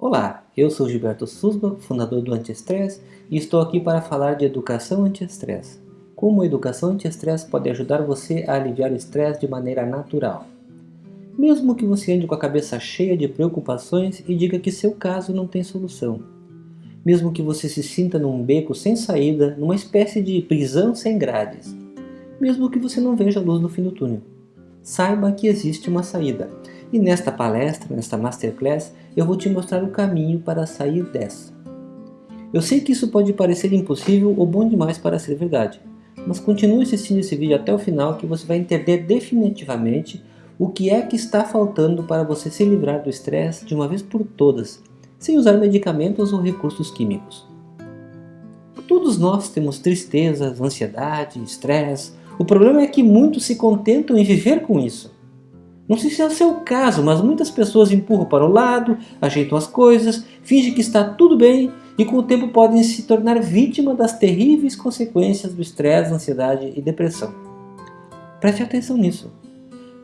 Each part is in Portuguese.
Olá, eu sou Gilberto Susba, fundador do Antiestresse e estou aqui para falar de educação anti-estresse. Como a educação anti-estresse pode ajudar você a aliviar o estresse de maneira natural. Mesmo que você ande com a cabeça cheia de preocupações e diga que seu caso não tem solução. Mesmo que você se sinta num beco sem saída, numa espécie de prisão sem grades. Mesmo que você não veja a luz no fim do túnel. Saiba que existe uma saída e nesta palestra, nesta Masterclass, eu vou te mostrar o caminho para sair dessa. Eu sei que isso pode parecer impossível ou bom demais para ser verdade, mas continue assistindo esse vídeo até o final que você vai entender definitivamente o que é que está faltando para você se livrar do estresse de uma vez por todas, sem usar medicamentos ou recursos químicos. Todos nós temos tristezas, ansiedade, estresse. O problema é que muitos se contentam em viver com isso. Não sei se é o caso, mas muitas pessoas empurram para o lado, ajeitam as coisas, fingem que está tudo bem e com o tempo podem se tornar vítima das terríveis consequências do estresse, ansiedade e depressão. Preste atenção nisso.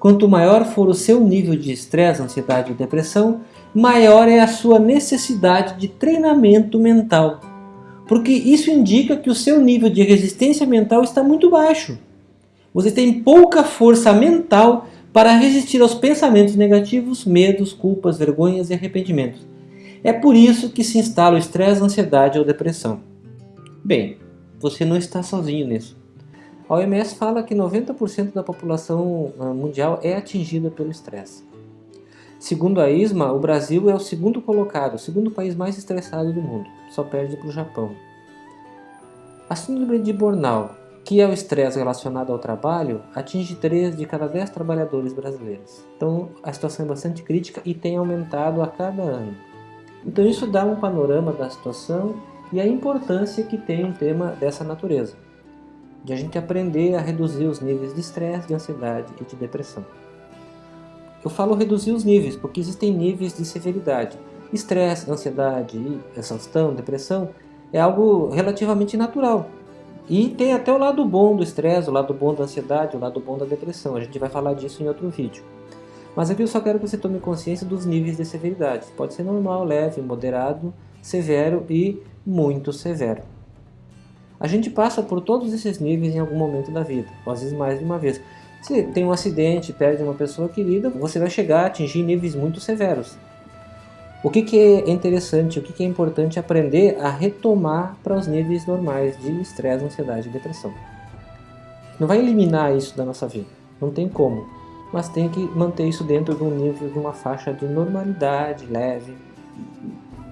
Quanto maior for o seu nível de estresse, ansiedade e depressão, maior é a sua necessidade de treinamento mental. Porque isso indica que o seu nível de resistência mental está muito baixo. Você tem pouca força mental para resistir aos pensamentos negativos, medos, culpas, vergonhas e arrependimentos. É por isso que se instala o estresse, ansiedade ou depressão. Bem, você não está sozinho nisso. A OMS fala que 90% da população ah, mundial é atingida pelo estresse. Segundo a ISMA, o Brasil é o segundo colocado, o segundo país mais estressado do mundo, só perde para o Japão. A síndrome de burnout que é o estresse relacionado ao trabalho, atinge 3 de cada 10 trabalhadores brasileiros. Então a situação é bastante crítica e tem aumentado a cada ano. Então isso dá um panorama da situação e a importância que tem um tema dessa natureza, de a gente aprender a reduzir os níveis de estresse, de ansiedade e de depressão. Eu falo reduzir os níveis porque existem níveis de severidade. Estresse, ansiedade, exaustão, depressão é algo relativamente natural, e tem até o lado bom do estresse, o lado bom da ansiedade, o lado bom da depressão. A gente vai falar disso em outro vídeo. Mas aqui eu só quero que você tome consciência dos níveis de severidade. Pode ser normal, leve, moderado, severo e muito severo. A gente passa por todos esses níveis em algum momento da vida, às vezes mais de uma vez. Se tem um acidente, perde uma pessoa querida, você vai chegar a atingir níveis muito severos. O que, que é interessante, o que, que é importante aprender a retomar para os níveis normais de estresse, ansiedade e depressão. Não vai eliminar isso da nossa vida, não tem como, mas tem que manter isso dentro de um nível, de uma faixa de normalidade leve.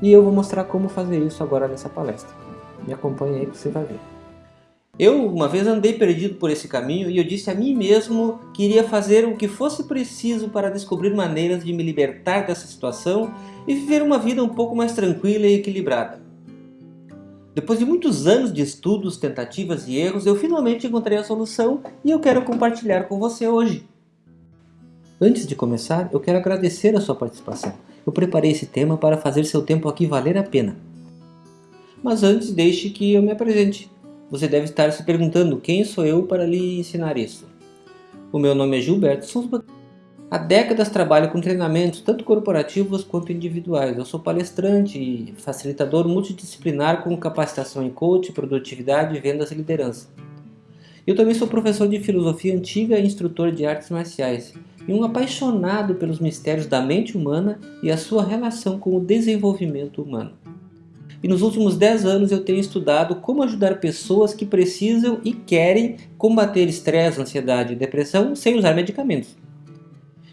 E eu vou mostrar como fazer isso agora nessa palestra. Me acompanhe aí que você vai ver. Eu uma vez andei perdido por esse caminho e eu disse a mim mesmo que iria fazer o que fosse preciso para descobrir maneiras de me libertar dessa situação e viver uma vida um pouco mais tranquila e equilibrada. Depois de muitos anos de estudos, tentativas e erros, eu finalmente encontrei a solução e eu quero compartilhar com você hoje. Antes de começar, eu quero agradecer a sua participação. Eu preparei esse tema para fazer seu tempo aqui valer a pena. Mas antes, deixe que eu me apresente. Você deve estar se perguntando quem sou eu para lhe ensinar isso. O meu nome é Gilberto Souza. Há décadas trabalho com treinamentos tanto corporativos quanto individuais. Eu sou palestrante e facilitador multidisciplinar com capacitação em coach, produtividade, vendas e liderança. Eu também sou professor de filosofia antiga e instrutor de artes marciais e um apaixonado pelos mistérios da mente humana e a sua relação com o desenvolvimento humano e nos últimos 10 anos eu tenho estudado como ajudar pessoas que precisam e querem combater estresse, ansiedade e depressão sem usar medicamentos.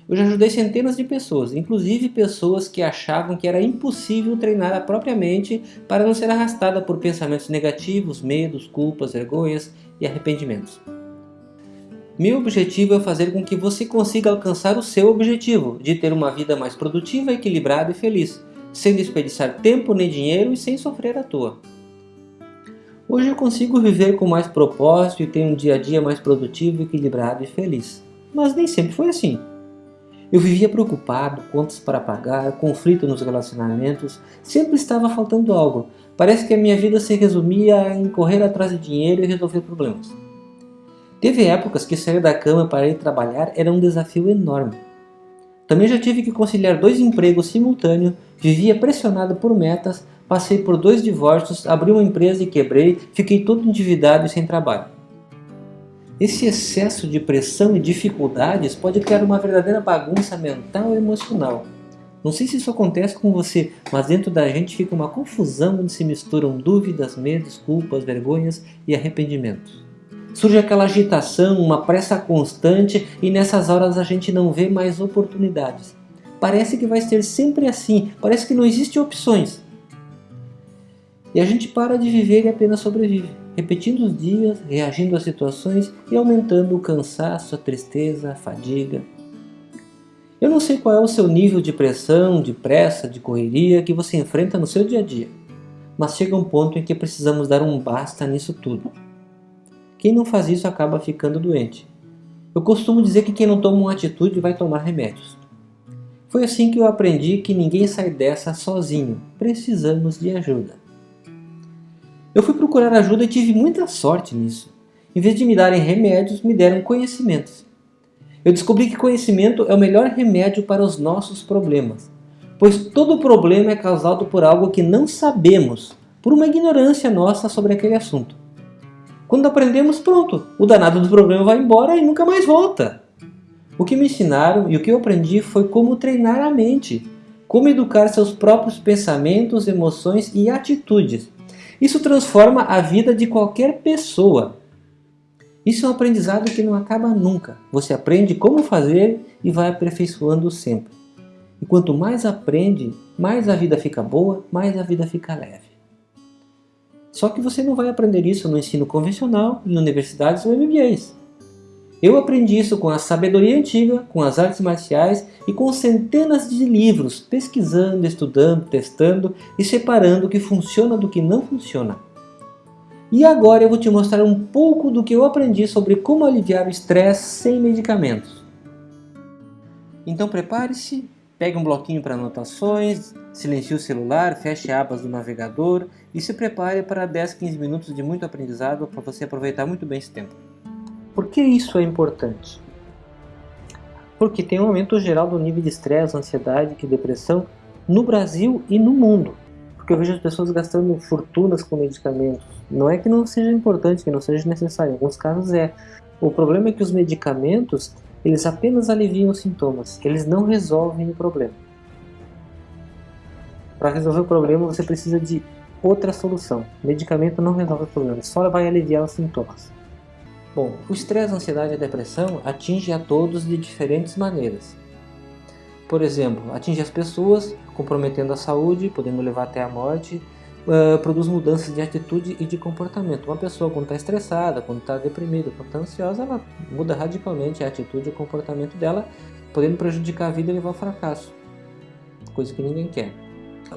Eu já ajudei centenas de pessoas, inclusive pessoas que achavam que era impossível treinar a própria mente para não ser arrastada por pensamentos negativos, medos, culpas, vergonhas e arrependimentos. Meu objetivo é fazer com que você consiga alcançar o seu objetivo de ter uma vida mais produtiva, equilibrada e feliz, sem desperdiçar tempo nem dinheiro e sem sofrer à toa. Hoje eu consigo viver com mais propósito e ter um dia a dia mais produtivo, equilibrado e feliz. Mas nem sempre foi assim. Eu vivia preocupado, contas para pagar, conflito nos relacionamentos, sempre estava faltando algo. Parece que a minha vida se resumia em correr atrás de dinheiro e resolver problemas. Teve épocas que sair da cama para ir trabalhar era um desafio enorme. Também já tive que conciliar dois empregos simultâneos, vivia pressionado por metas, passei por dois divórcios, abri uma empresa e quebrei, fiquei todo endividado e sem trabalho. Esse excesso de pressão e dificuldades pode criar uma verdadeira bagunça mental e emocional. Não sei se isso acontece com você, mas dentro da gente fica uma confusão onde se misturam dúvidas, medos, culpas, vergonhas e arrependimentos. Surge aquela agitação, uma pressa constante e nessas horas a gente não vê mais oportunidades. Parece que vai ser sempre assim, parece que não existem opções. E a gente para de viver e apenas sobrevive, repetindo os dias, reagindo às situações e aumentando o cansaço, a tristeza, a fadiga. Eu não sei qual é o seu nível de pressão, de pressa, de correria que você enfrenta no seu dia a dia, mas chega um ponto em que precisamos dar um basta nisso tudo. Quem não faz isso acaba ficando doente. Eu costumo dizer que quem não toma uma atitude vai tomar remédios. Foi assim que eu aprendi que ninguém sai dessa sozinho, precisamos de ajuda. Eu fui procurar ajuda e tive muita sorte nisso. Em vez de me darem remédios, me deram conhecimentos. Eu descobri que conhecimento é o melhor remédio para os nossos problemas, pois todo problema é causado por algo que não sabemos, por uma ignorância nossa sobre aquele assunto. Quando aprendemos, pronto, o danado do problema vai embora e nunca mais volta. O que me ensinaram e o que eu aprendi foi como treinar a mente, como educar seus próprios pensamentos, emoções e atitudes. Isso transforma a vida de qualquer pessoa. Isso é um aprendizado que não acaba nunca. Você aprende como fazer e vai aperfeiçoando sempre. E quanto mais aprende, mais a vida fica boa, mais a vida fica leve. Só que você não vai aprender isso no ensino convencional, em universidades ou MBAs. Eu aprendi isso com a sabedoria antiga, com as artes marciais e com centenas de livros, pesquisando, estudando, testando e separando o que funciona do que não funciona. E agora eu vou te mostrar um pouco do que eu aprendi sobre como aliviar o estresse sem medicamentos. Então prepare-se, pegue um bloquinho para anotações, silencie o celular, feche abas do navegador e se prepare para 10, 15 minutos de muito aprendizado para você aproveitar muito bem esse tempo. Por que isso é importante? Porque tem um aumento geral do nível de estresse, ansiedade e depressão no Brasil e no mundo. Porque eu vejo as pessoas gastando fortunas com medicamentos. Não é que não seja importante, que não seja necessário, em alguns casos é. O problema é que os medicamentos, eles apenas aliviam os sintomas, eles não resolvem o problema. Para resolver o problema, você precisa de outra solução. Medicamento não resolve o problema, só vai aliviar os sintomas. Bom, o estresse, a ansiedade e a depressão atinge a todos de diferentes maneiras. Por exemplo, atinge as pessoas, comprometendo a saúde, podendo levar até a morte, uh, produz mudanças de atitude e de comportamento. Uma pessoa quando está estressada, quando está deprimida, quando está ansiosa, ela muda radicalmente a atitude e o comportamento dela, podendo prejudicar a vida e levar ao fracasso, coisa que ninguém quer.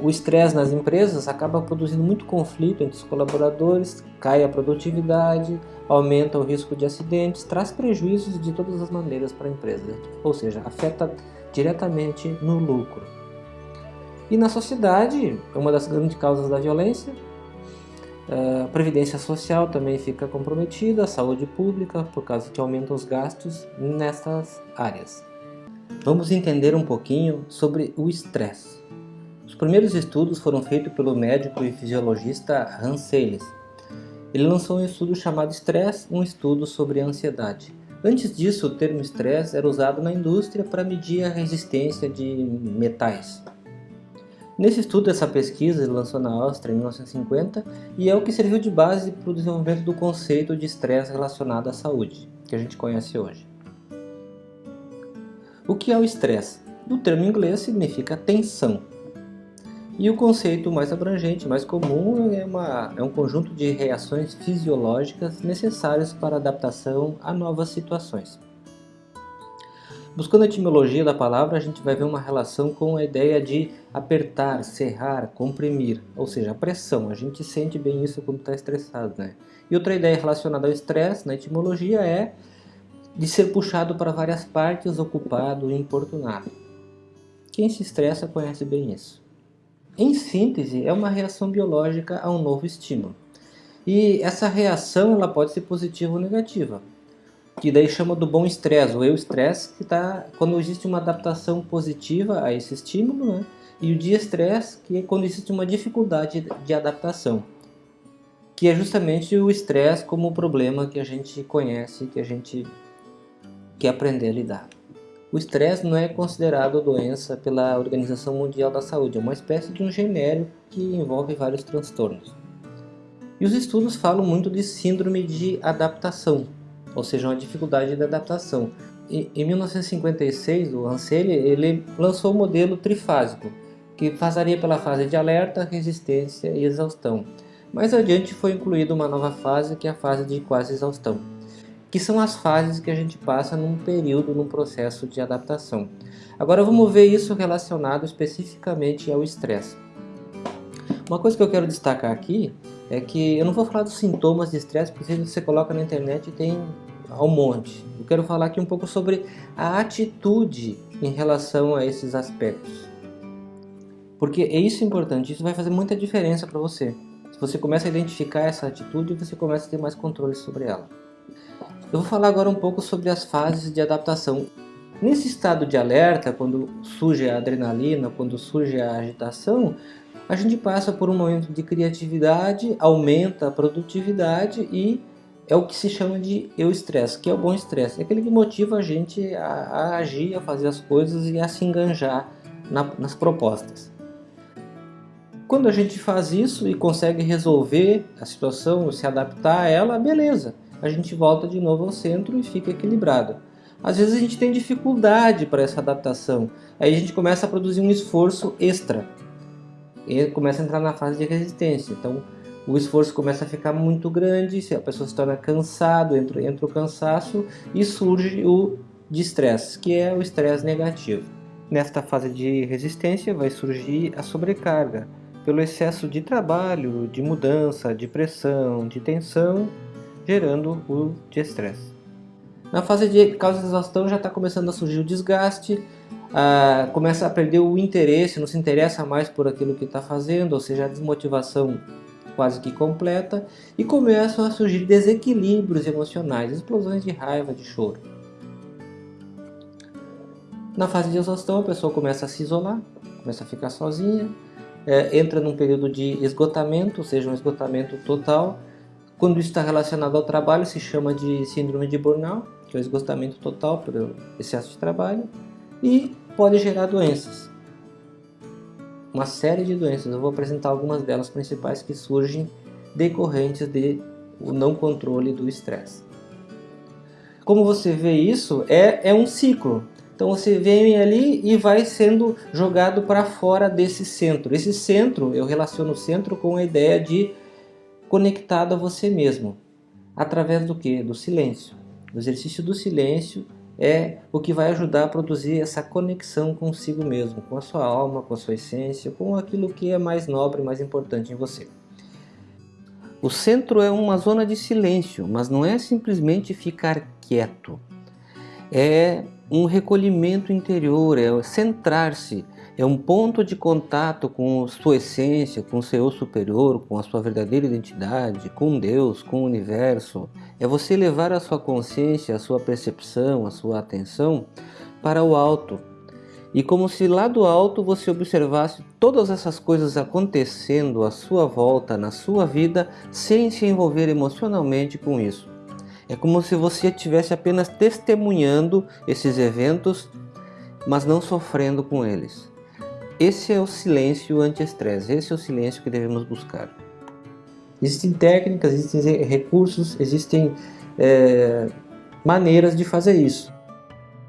O estresse nas empresas acaba produzindo muito conflito entre os colaboradores, cai a produtividade, aumenta o risco de acidentes, traz prejuízos de todas as maneiras para a empresa, ou seja, afeta diretamente no lucro. E na sociedade, é uma das grandes causas da violência, a previdência social também fica comprometida, a saúde pública, por causa que aumentam os gastos nessas áreas. Vamos entender um pouquinho sobre o estresse. Os primeiros estudos foram feitos pelo médico e fisiologista Hans Selye. Ele lançou um estudo chamado Stress, um estudo sobre ansiedade. Antes disso, o termo estresse era usado na indústria para medir a resistência de metais. Nesse estudo, essa pesquisa lançou na Áustria em 1950 e é o que serviu de base para o desenvolvimento do conceito de estresse relacionado à saúde, que a gente conhece hoje. O que é o estresse? No termo inglês significa tensão, e o conceito mais abrangente, mais comum, é, uma, é um conjunto de reações fisiológicas necessárias para adaptação a novas situações. Buscando a etimologia da palavra, a gente vai ver uma relação com a ideia de apertar, serrar, comprimir, ou seja, a pressão. A gente sente bem isso quando está estressado. Né? E outra ideia relacionada ao estresse, na etimologia, é de ser puxado para várias partes, ocupado e importunado. Quem se estressa conhece bem isso. Em síntese, é uma reação biológica a um novo estímulo. E essa reação ela pode ser positiva ou negativa. Que daí chama do bom estresse, o eu-estresse, que está quando existe uma adaptação positiva a esse estímulo, né? e o de-estresse, que é quando existe uma dificuldade de adaptação, que é justamente o estresse como problema que a gente conhece, que a gente quer aprender a lidar. O estresse não é considerado doença pela Organização Mundial da Saúde, é uma espécie de um genérico que envolve vários transtornos. E os estudos falam muito de síndrome de adaptação, ou seja, uma dificuldade de adaptação. E, em 1956, o Anseli ele lançou o modelo trifásico, que passaria pela fase de alerta, resistência e exaustão. Mais adiante foi incluída uma nova fase, que é a fase de quase exaustão, que são as fases que a gente passa num período, num processo de adaptação. Agora vamos ver isso relacionado especificamente ao estresse. Uma coisa que eu quero destacar aqui é que eu não vou falar dos sintomas de estresse, porque você coloca na internet tem um monte. Eu quero falar aqui um pouco sobre a atitude em relação a esses aspectos. Porque é isso importante, isso vai fazer muita diferença para você. Se você começa a identificar essa atitude, você começa a ter mais controle sobre ela. Eu vou falar agora um pouco sobre as fases de adaptação. Nesse estado de alerta, quando surge a adrenalina, quando surge a agitação, a gente passa por um momento de criatividade, aumenta a produtividade e é o que se chama de eu estresse, que é o bom estresse. É aquele que motiva a gente a, a agir, a fazer as coisas e a se enganjar na, nas propostas. Quando a gente faz isso e consegue resolver a situação, se adaptar a ela, beleza. A gente volta de novo ao centro e fica equilibrado. Às vezes a gente tem dificuldade para essa adaptação. Aí a gente começa a produzir um esforço extra e começa a entrar na fase de resistência. Então o esforço começa a ficar muito grande, a pessoa se torna cansado, entra, entra o cansaço e surge o de estresse, que é o estresse negativo. Nesta fase de resistência vai surgir a sobrecarga, pelo excesso de trabalho, de mudança, de pressão, de tensão, gerando o de estresse. Na fase de causa de exaustão já está começando a surgir o desgaste, ah, começa a perder o interesse, não se interessa mais por aquilo que está fazendo, ou seja, a desmotivação quase que completa, e começam a surgir desequilíbrios emocionais, explosões de raiva, de choro. Na fase de exaustão, a pessoa começa a se isolar, começa a ficar sozinha, é, entra num período de esgotamento, ou seja, um esgotamento total. Quando isso está relacionado ao trabalho, se chama de síndrome de burnout, que é o esgotamento total por excesso de trabalho e pode gerar doenças. Uma série de doenças, eu vou apresentar algumas delas principais que surgem decorrentes de o não controle do estresse. Como você vê isso, é, é um ciclo. Então você vem ali e vai sendo jogado para fora desse centro. Esse centro, eu relaciono o centro com a ideia de conectado a você mesmo. Através do que? Do silêncio. O exercício do silêncio é o que vai ajudar a produzir essa conexão consigo mesmo, com a sua alma, com a sua essência, com aquilo que é mais nobre, mais importante em você. O centro é uma zona de silêncio, mas não é simplesmente ficar quieto. É um recolhimento interior, é centrar-se, é um ponto de contato com sua essência, com seu superior, com a sua verdadeira identidade, com Deus, com o universo. É você levar a sua consciência, a sua percepção, a sua atenção para o alto. E como se lá do alto você observasse todas essas coisas acontecendo à sua volta, na sua vida, sem se envolver emocionalmente com isso. É como se você estivesse apenas testemunhando esses eventos, mas não sofrendo com eles. Esse é o silêncio anti-estresse, esse é o silêncio que devemos buscar. Existem técnicas, existem recursos, existem é, maneiras de fazer isso.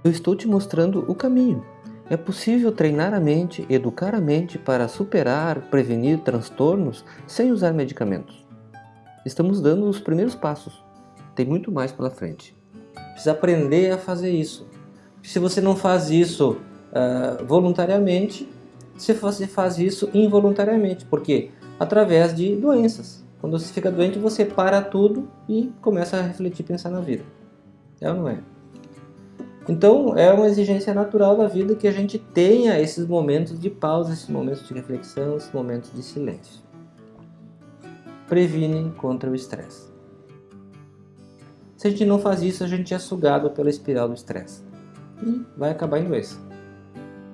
Eu estou te mostrando o caminho. É possível treinar a mente, educar a mente para superar, prevenir transtornos sem usar medicamentos. Estamos dando os primeiros passos. Tem muito mais pela frente. Precisa aprender a fazer isso. Se você não faz isso uh, voluntariamente, você faz isso involuntariamente. Por quê? Através de doenças. Quando você fica doente, você para tudo e começa a refletir, pensar na vida. É ou não é? Então, é uma exigência natural da vida que a gente tenha esses momentos de pausa, esses momentos de reflexão, esses momentos de silêncio. Previne contra o estresse. Se a gente não faz isso, a gente é sugado pela espiral do estresse e vai acabar em doença.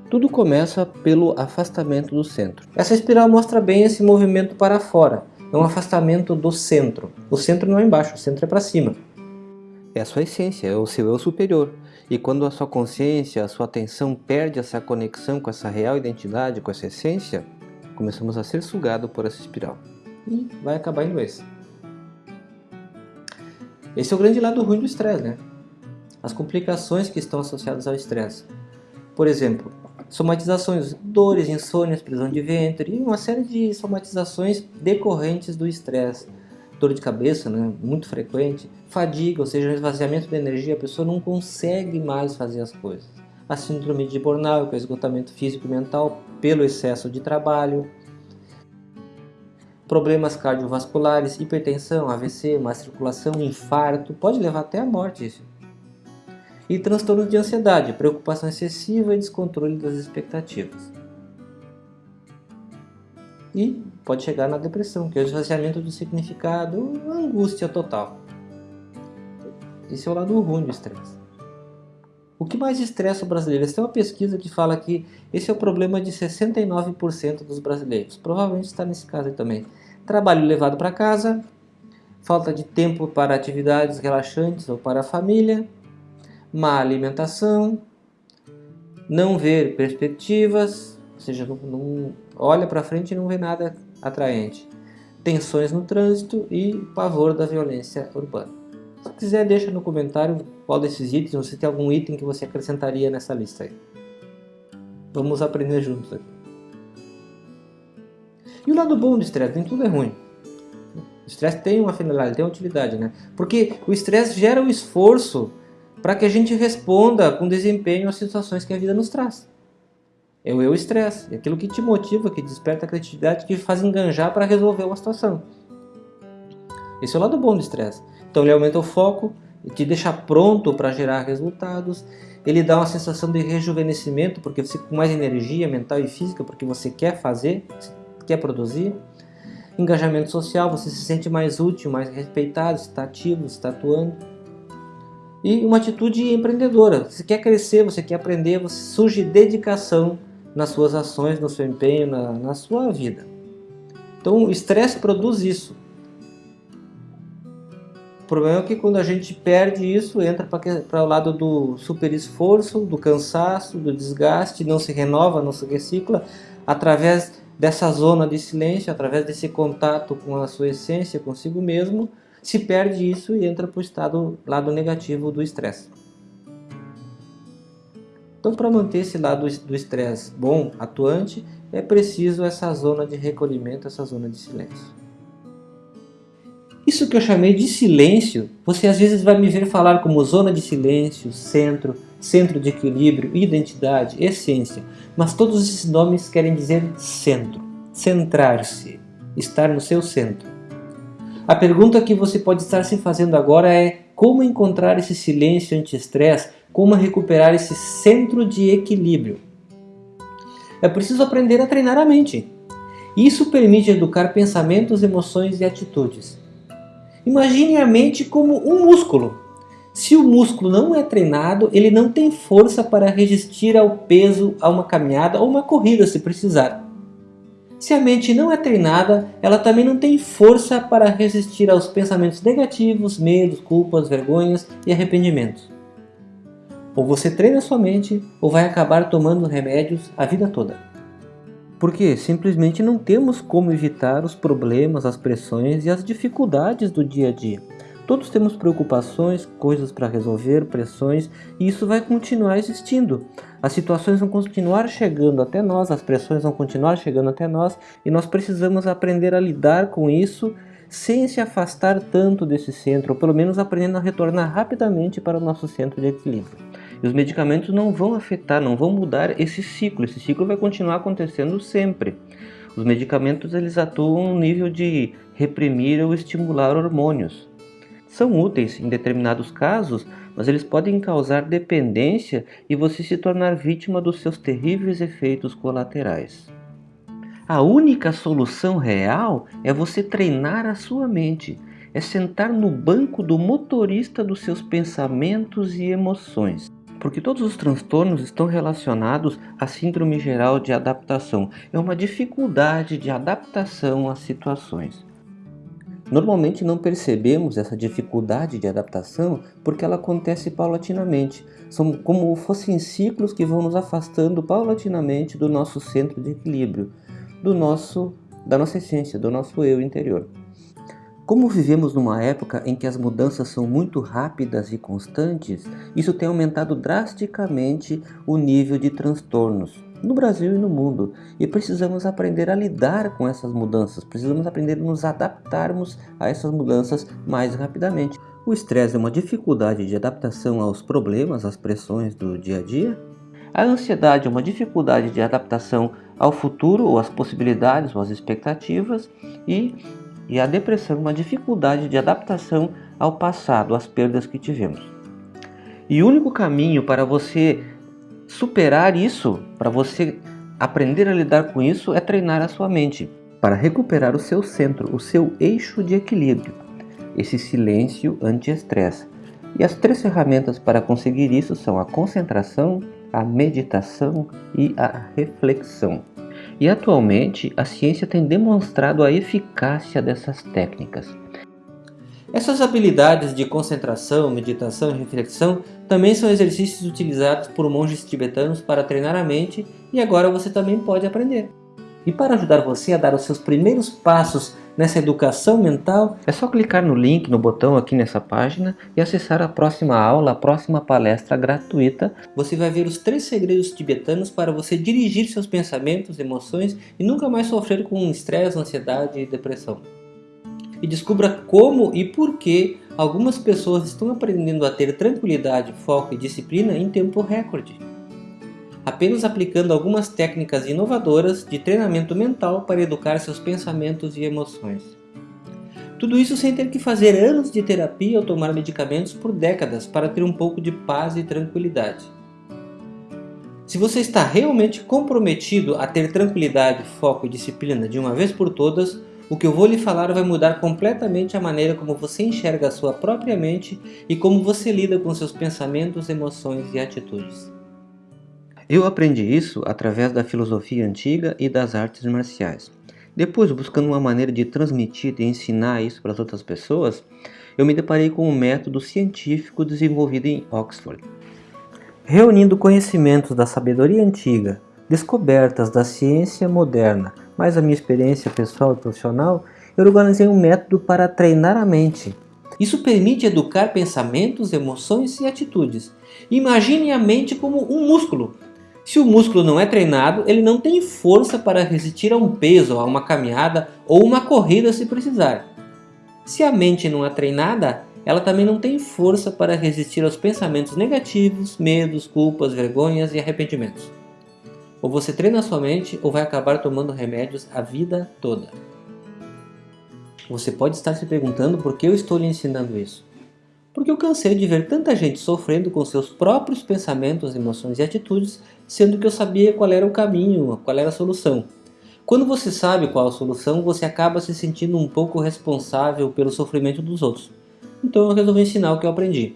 Tudo começa pelo afastamento do centro. Essa espiral mostra bem esse movimento para fora. É um afastamento do centro. O centro não é embaixo, o centro é para cima. É a sua essência, é o seu eu superior. E quando a sua consciência, a sua atenção perde essa conexão com essa real identidade, com essa essência, começamos a ser sugados por essa espiral. E vai acabar em doença. Esse é o grande lado ruim do estresse, né? As complicações que estão associadas ao estresse. Por exemplo, somatizações, dores, insônias, prisão de ventre e uma série de somatizações decorrentes do estresse. Dor de cabeça, né, muito frequente, fadiga, ou seja, esvaziamento de energia, a pessoa não consegue mais fazer as coisas. A síndrome de burnout, que é o esgotamento físico e mental pelo excesso de trabalho, problemas cardiovasculares, hipertensão, AVC, má circulação, infarto, pode levar até a morte isso e transtornos de ansiedade, preocupação excessiva e descontrole das expectativas. E pode chegar na depressão, que é o esvaziamento do significado, angústia total. Esse é o lado ruim do estresse. O que mais estressa o brasileiro? Essa é uma pesquisa que fala que esse é o problema de 69% dos brasileiros. Provavelmente está nesse caso aí também. Trabalho levado para casa, falta de tempo para atividades relaxantes ou para a família, má alimentação, não ver perspectivas, ou seja, não, não olha para frente e não vê nada atraente, tensões no trânsito e pavor da violência urbana. Se quiser, deixa no comentário qual desses itens, ou se tem algum item que você acrescentaria nessa lista aí. Vamos aprender juntos aqui. E o lado bom do estresse, nem tudo é ruim. O estresse tem uma finalidade, tem uma utilidade, né? Porque o estresse gera o um esforço para que a gente responda com desempenho às situações que a vida nos traz. É o eu estresse, é aquilo que te motiva, que desperta a criatividade, que faz enganjar para resolver uma situação. Esse é o lado bom do estresse. Então ele aumenta o foco, te deixa pronto para gerar resultados, ele dá uma sensação de rejuvenescimento, porque você com mais energia mental e física, porque você quer fazer, quer produzir. Engajamento social, você se sente mais útil, mais respeitado, está ativo, está atuando e uma atitude empreendedora. Você quer crescer, você quer aprender, você surge dedicação nas suas ações, no seu empenho, na, na sua vida. Então o estresse produz isso. O problema é que quando a gente perde isso, entra para o lado do super esforço, do cansaço, do desgaste, não se renova, não se recicla, através dessa zona de silêncio, através desse contato com a sua essência, consigo mesmo, se perde isso e entra para o estado lado negativo do estresse. Então, para manter esse lado do estresse bom, atuante, é preciso essa zona de recolhimento, essa zona de silêncio. Isso que eu chamei de silêncio, você às vezes vai me ver falar como zona de silêncio, centro, centro de equilíbrio, identidade, essência, mas todos esses nomes querem dizer centro, centrar-se, estar no seu centro. A pergunta que você pode estar se fazendo agora é como encontrar esse silêncio anti-estresse, como recuperar esse centro de equilíbrio. É preciso aprender a treinar a mente. Isso permite educar pensamentos, emoções e atitudes. Imagine a mente como um músculo. Se o músculo não é treinado, ele não tem força para resistir ao peso, a uma caminhada ou uma corrida se precisar. Se a mente não é treinada, ela também não tem força para resistir aos pensamentos negativos, medos, culpas, vergonhas e arrependimentos. Ou você treina sua mente, ou vai acabar tomando remédios a vida toda. Porque simplesmente não temos como evitar os problemas, as pressões e as dificuldades do dia a dia. Todos temos preocupações, coisas para resolver, pressões, e isso vai continuar existindo. As situações vão continuar chegando até nós, as pressões vão continuar chegando até nós, e nós precisamos aprender a lidar com isso sem se afastar tanto desse centro, ou pelo menos aprendendo a retornar rapidamente para o nosso centro de equilíbrio. E os medicamentos não vão afetar, não vão mudar esse ciclo, esse ciclo vai continuar acontecendo sempre. Os medicamentos eles atuam no nível de reprimir ou estimular hormônios são úteis em determinados casos, mas eles podem causar dependência e você se tornar vítima dos seus terríveis efeitos colaterais. A única solução real é você treinar a sua mente, é sentar no banco do motorista dos seus pensamentos e emoções. Porque todos os transtornos estão relacionados à síndrome geral de adaptação. É uma dificuldade de adaptação às situações. Normalmente não percebemos essa dificuldade de adaptação porque ela acontece paulatinamente. São como fossem ciclos que vão nos afastando paulatinamente do nosso centro de equilíbrio, do nosso, da nossa essência, do nosso eu interior. Como vivemos numa época em que as mudanças são muito rápidas e constantes, isso tem aumentado drasticamente o nível de transtornos no Brasil e no mundo. E precisamos aprender a lidar com essas mudanças, precisamos aprender a nos adaptarmos a essas mudanças mais rapidamente. O estresse é uma dificuldade de adaptação aos problemas, às pressões do dia a dia. A ansiedade é uma dificuldade de adaptação ao futuro, ou às possibilidades, ou às expectativas. E e a depressão é uma dificuldade de adaptação ao passado, às perdas que tivemos. E o único caminho para você superar isso, para você aprender a lidar com isso, é treinar a sua mente, para recuperar o seu centro, o seu eixo de equilíbrio, esse silêncio anti-estresse. E as três ferramentas para conseguir isso são a concentração, a meditação e a reflexão. E atualmente a ciência tem demonstrado a eficácia dessas técnicas. Essas habilidades de concentração, meditação e reflexão também são exercícios utilizados por monges tibetanos para treinar a mente e agora você também pode aprender. E para ajudar você a dar os seus primeiros passos nessa educação mental, é só clicar no link, no botão aqui nessa página e acessar a próxima aula, a próxima palestra gratuita. Você vai ver os três segredos tibetanos para você dirigir seus pensamentos, emoções e nunca mais sofrer com estresse, ansiedade e depressão. E descubra como e por que algumas pessoas estão aprendendo a ter tranquilidade, foco e disciplina em tempo recorde apenas aplicando algumas técnicas inovadoras de treinamento mental para educar seus pensamentos e emoções. Tudo isso sem ter que fazer anos de terapia ou tomar medicamentos por décadas para ter um pouco de paz e tranquilidade. Se você está realmente comprometido a ter tranquilidade, foco e disciplina de uma vez por todas, o que eu vou lhe falar vai mudar completamente a maneira como você enxerga a sua própria mente e como você lida com seus pensamentos, emoções e atitudes. Eu aprendi isso através da filosofia antiga e das artes marciais. Depois, buscando uma maneira de transmitir e ensinar isso para as outras pessoas, eu me deparei com um método científico desenvolvido em Oxford. Reunindo conhecimentos da sabedoria antiga, descobertas da ciência moderna, mais a minha experiência pessoal e profissional, eu organizei um método para treinar a mente. Isso permite educar pensamentos, emoções e atitudes. Imagine a mente como um músculo se o músculo não é treinado, ele não tem força para resistir a um peso, a uma caminhada ou uma corrida se precisar. Se a mente não é treinada, ela também não tem força para resistir aos pensamentos negativos, medos, culpas, vergonhas e arrependimentos. Ou você treina sua mente ou vai acabar tomando remédios a vida toda. Você pode estar se perguntando por que eu estou lhe ensinando isso. Porque eu cansei de ver tanta gente sofrendo com seus próprios pensamentos, emoções e atitudes sendo que eu sabia qual era o caminho, qual era a solução. Quando você sabe qual a solução, você acaba se sentindo um pouco responsável pelo sofrimento dos outros. Então eu resolvi ensinar o que eu aprendi.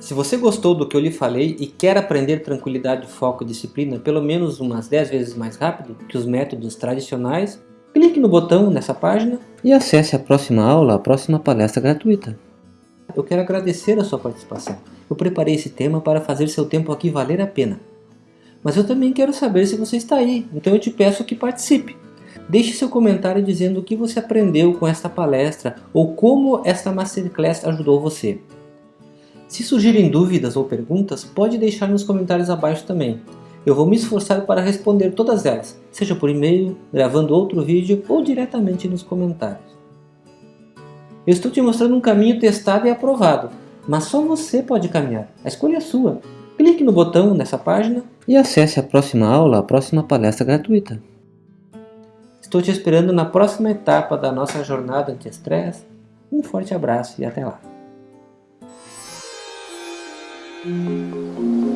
Se você gostou do que eu lhe falei e quer aprender tranquilidade, foco e disciplina pelo menos umas 10 vezes mais rápido que os métodos tradicionais, clique no botão nessa página e acesse a próxima aula, a próxima palestra gratuita. Eu quero agradecer a sua participação. Eu preparei esse tema para fazer seu tempo aqui valer a pena. Mas eu também quero saber se você está aí, então eu te peço que participe. Deixe seu comentário dizendo o que você aprendeu com esta palestra ou como esta Masterclass ajudou você. Se surgirem dúvidas ou perguntas, pode deixar nos comentários abaixo também. Eu vou me esforçar para responder todas elas, seja por e-mail, gravando outro vídeo ou diretamente nos comentários. Eu estou te mostrando um caminho testado e aprovado, mas só você pode caminhar, a escolha é sua. Clique no botão nessa página e acesse a próxima aula, a próxima palestra gratuita. Estou te esperando na próxima etapa da nossa jornada anti-estresse. Um forte abraço e até lá! うん。